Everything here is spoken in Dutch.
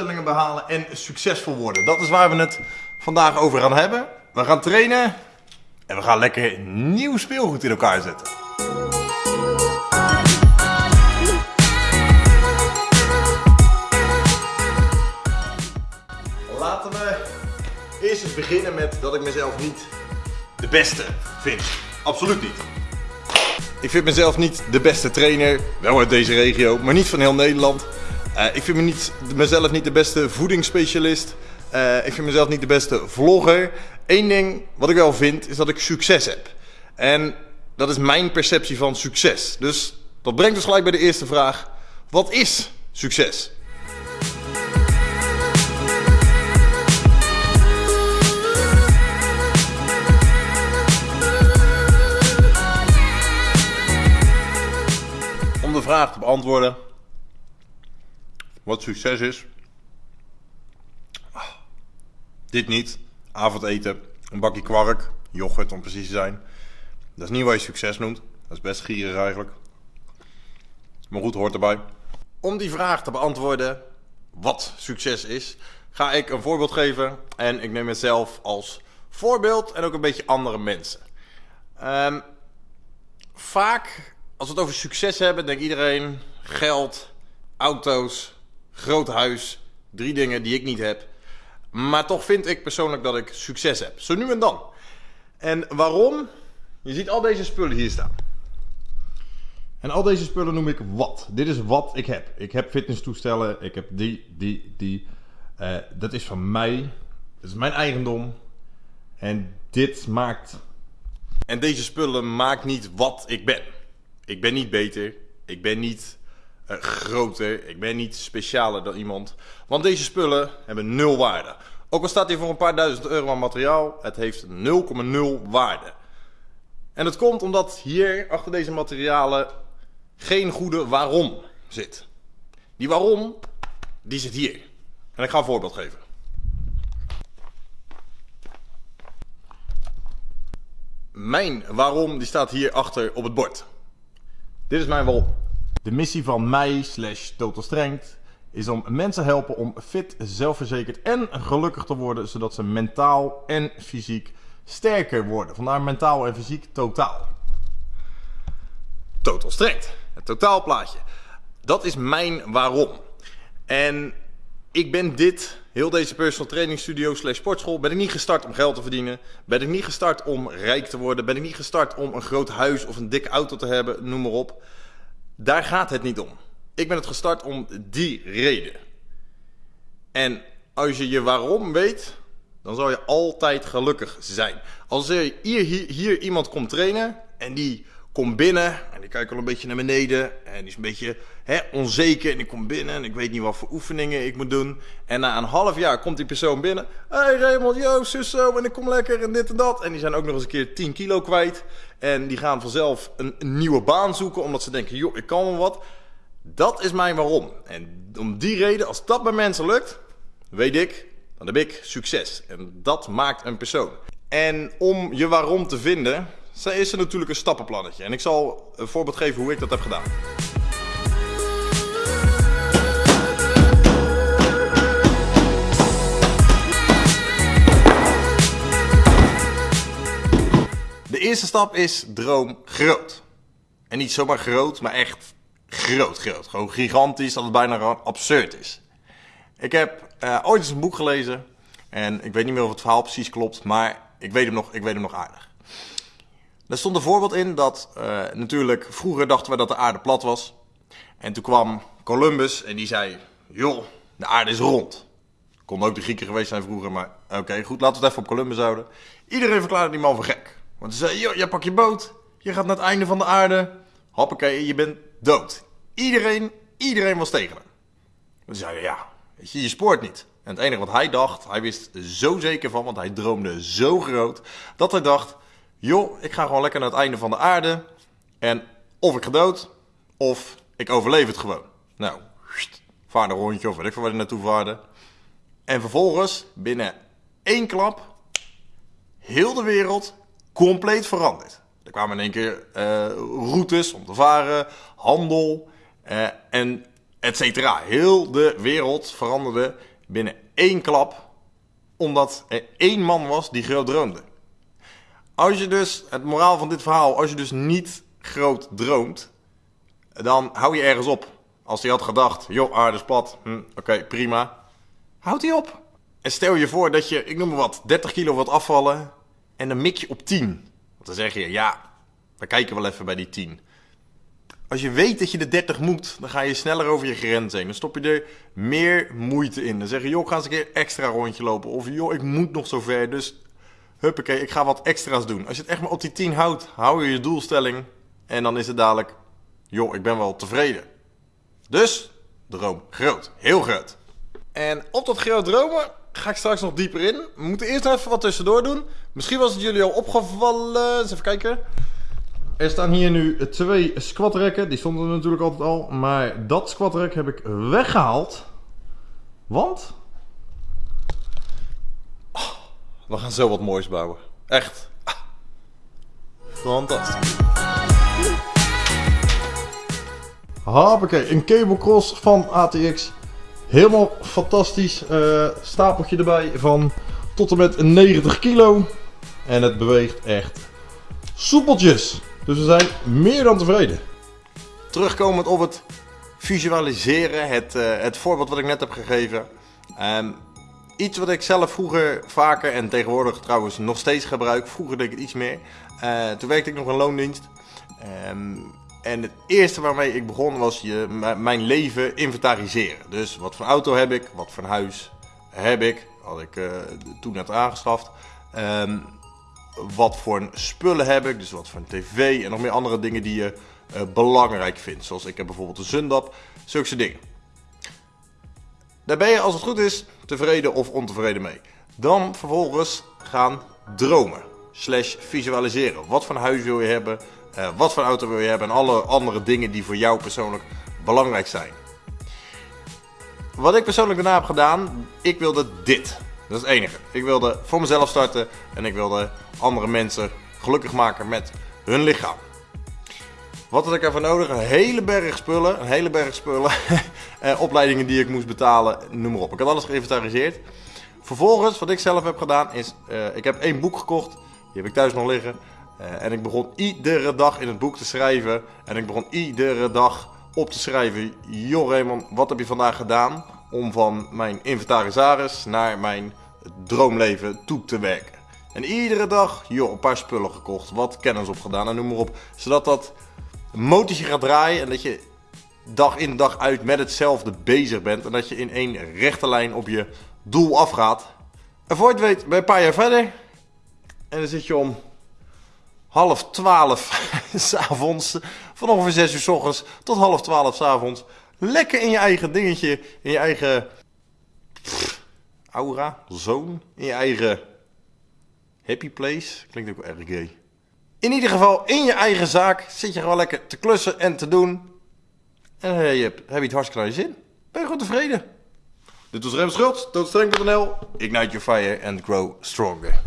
2022 al je doelstellingen behalen en succesvol worden. Dat is waar we het vandaag over gaan hebben. We gaan trainen en we gaan lekker nieuw speelgoed in elkaar zetten. Laten we eerst eens beginnen met dat ik mezelf niet de beste vind. Absoluut niet. Ik vind mezelf niet de beste trainer, wel uit deze regio, maar niet van heel Nederland. Uh, ik vind me niet, mezelf niet de beste voedingsspecialist. Uh, ik vind mezelf niet de beste vlogger. Eén ding wat ik wel vind, is dat ik succes heb. En dat is mijn perceptie van succes. Dus dat brengt ons gelijk bij de eerste vraag. Wat is succes? Om de vraag te beantwoorden wat succes is. Dit niet. Avondeten, een bakje kwark, yoghurt om precies te zijn. Dat is niet wat je succes noemt. Dat is best gierig eigenlijk. Maar goed, hoort erbij. Om die vraag te beantwoorden, wat succes is, ga ik een voorbeeld geven. En ik neem mezelf als voorbeeld en ook een beetje andere mensen. Um, vaak, als we het over succes hebben, denkt iedereen geld, auto's, groot huis. Drie dingen die ik niet heb. Maar toch vind ik persoonlijk dat ik succes heb. Zo nu en dan. En waarom? Je ziet al deze spullen hier staan. En al deze spullen noem ik wat. Dit is wat ik heb. Ik heb fitnesstoestellen. Ik heb die, die, die. Uh, dat is van mij. Dat is mijn eigendom. En dit maakt. En deze spullen maakt niet wat ik ben. Ik ben niet beter. Ik ben niet groter. Ik ben niet specialer dan iemand. Want deze spullen hebben nul waarde. Ook al staat hier voor een paar duizend euro aan materiaal, het heeft 0,0 waarde. En dat komt omdat hier achter deze materialen geen goede waarom zit. Die waarom, die zit hier. En ik ga een voorbeeld geven. Mijn waarom, die staat hier achter op het bord. Dit is mijn waarom. De missie van mij slash Total Strength is om mensen helpen om fit, zelfverzekerd en gelukkig te worden, zodat ze mentaal en fysiek sterker worden. Vandaar mentaal en fysiek totaal. Total Strength, het totaalplaatje. Dat is mijn waarom. En ik ben dit, heel deze personal training studio slash sportschool, ben ik niet gestart om geld te verdienen. Ben ik niet gestart om rijk te worden. Ben ik niet gestart om een groot huis of een dikke auto te hebben, noem maar op. Daar gaat het niet om. Ik ben het gestart om die reden. En als je je waarom weet, dan zal je altijd gelukkig zijn. Als er hier, hier, hier iemand komt trainen en die komt binnen en die kijkt al een beetje naar beneden en die is een beetje hè, onzeker en die komt binnen en ik weet niet wat voor oefeningen ik moet doen. En na een half jaar komt die persoon binnen. Hey Raymond, yo, zus zo en ik kom lekker en dit en dat. En die zijn ook nog eens een keer 10 kilo kwijt. En die gaan vanzelf een nieuwe baan zoeken omdat ze denken, joh, ik kan wel wat. Dat is mijn waarom. En om die reden, als dat bij mensen lukt, weet ik, dan heb ik succes. En dat maakt een persoon. En om je waarom te vinden, is er natuurlijk een stappenplannetje. En ik zal een voorbeeld geven hoe ik dat heb gedaan. De eerste stap is droom groot. En niet zomaar groot, maar echt groot, groot. Gewoon gigantisch, dat het bijna absurd is. Ik heb uh, ooit eens een boek gelezen. En ik weet niet meer of het verhaal precies klopt, maar ik weet hem nog, ik weet hem nog aardig. Er stond een voorbeeld in dat uh, natuurlijk vroeger dachten we dat de aarde plat was. En toen kwam Columbus en die zei: Joh, de aarde is rond. Kon ook de Grieken geweest zijn vroeger, maar oké, goed, laten we het even op Columbus houden. Iedereen verklaarde die man voor gek. Want ze zei: Joh, jij pak je boot, je gaat naar het einde van de aarde. Hoppakee, je bent dood. Iedereen, iedereen was tegen hem. We zeiden, ja, weet je, je spoort niet. En het enige wat hij dacht, hij wist zo zeker van, want hij droomde zo groot, dat hij dacht, joh, ik ga gewoon lekker naar het einde van de aarde. En of ik ga dood, of ik overleef het gewoon. Nou, vaar een rondje of weet ik van waar hij naartoe vaarde. En vervolgens, binnen één klap, heel de wereld compleet veranderd. Er kwamen in één keer uh, routes om te varen, handel. Uh, en et cetera. Heel de wereld veranderde binnen één klap, omdat er één man was die groot droomde. Als je dus, het moraal van dit verhaal, als je dus niet groot droomt, dan hou je ergens op. Als hij had gedacht, joh, aarde is plat, hm, oké, prima. Houd hij op. En stel je voor dat je, ik noem maar wat, 30 kilo wat afvallen en dan mik je op 10. Want dan zeg je, ja, we kijken wel even bij die 10. Als je weet dat je de 30 moet, dan ga je sneller over je grens heen. Dan stop je er meer moeite in. Dan zeg je, joh, ga eens een keer extra rondje lopen. Of joh, ik moet nog zo ver. Dus huppakee, ik ga wat extra's doen. Als je het echt maar op die 10 houdt, hou je je doelstelling. En dan is het dadelijk, joh, ik ben wel tevreden. Dus, droom groot. Heel groot. En op dat groot dromen ga ik straks nog dieper in. We moeten eerst even wat tussendoor doen. Misschien was het jullie al opgevallen. Eens even kijken. Er staan hier nu twee squatrekken. Die stonden er natuurlijk altijd al. Maar dat squatrek heb ik weggehaald. Want... we gaan zo wat moois bouwen. Echt. Ah. Fantastisch. Hoppakee, een cable cross van ATX. Helemaal fantastisch. Uh, stapeltje erbij van tot en met 90 kilo. En het beweegt echt soepeltjes. Dus we zijn meer dan tevreden. Terugkomend op het visualiseren, het, uh, het voorbeeld wat ik net heb gegeven. Um, iets wat ik zelf vroeger vaker en tegenwoordig trouwens nog steeds gebruik. Vroeger deed ik het iets meer. Uh, toen werkte ik nog in loondienst. Um, en het eerste waarmee ik begon was je, mijn leven inventariseren. Dus wat voor auto heb ik, wat voor huis heb ik, had ik uh, toen net aangeschaft. Um, wat voor spullen heb ik, dus wat voor tv en nog meer andere dingen die je uh, belangrijk vindt. Zoals ik heb bijvoorbeeld een Zundap, zulke dingen. Daar ben je als het goed is tevreden of ontevreden mee. Dan vervolgens gaan dromen, slash visualiseren. Wat voor huis wil je hebben, uh, wat voor auto wil je hebben en alle andere dingen die voor jou persoonlijk belangrijk zijn. Wat ik persoonlijk daarna heb gedaan, ik wilde dit. Dat is het enige. Ik wilde voor mezelf starten en ik wilde andere mensen gelukkig maken met hun lichaam. Wat had ik ervoor nodig? Een hele berg spullen. Een hele berg spullen. Eh, opleidingen die ik moest betalen. Noem maar op. Ik had alles geïnventariseerd. Vervolgens, wat ik zelf heb gedaan, is... Uh, ik heb één boek gekocht. Die heb ik thuis nog liggen. Uh, en ik begon iedere dag in het boek te schrijven. En ik begon iedere dag op te schrijven. Joh Raymond, wat heb je vandaag gedaan? Om van mijn inventarisaris naar mijn droomleven toe te werken. En iedere dag, joh, een paar spullen gekocht, wat kennis opgedaan en noem maar op. Zodat dat motortje gaat draaien en dat je dag in dag uit met hetzelfde bezig bent. En dat je in één rechte lijn op je doel afgaat. En voor je het weet, ben een paar jaar verder. En dan zit je om half twaalf s'avonds, van ongeveer zes uur s ochtends tot half twaalf s'avonds. Lekker in je eigen dingetje, in je eigen aura, zone, in je eigen happy place. Klinkt ook wel erg gay. In ieder geval, in je eigen zaak zit je gewoon lekker te klussen en te doen. En heb je, heb je het hartstikke naar je zin. Ben je gewoon tevreden. Dit was Rem Schultz, doodstreng.nl. Ignite your fire and grow stronger.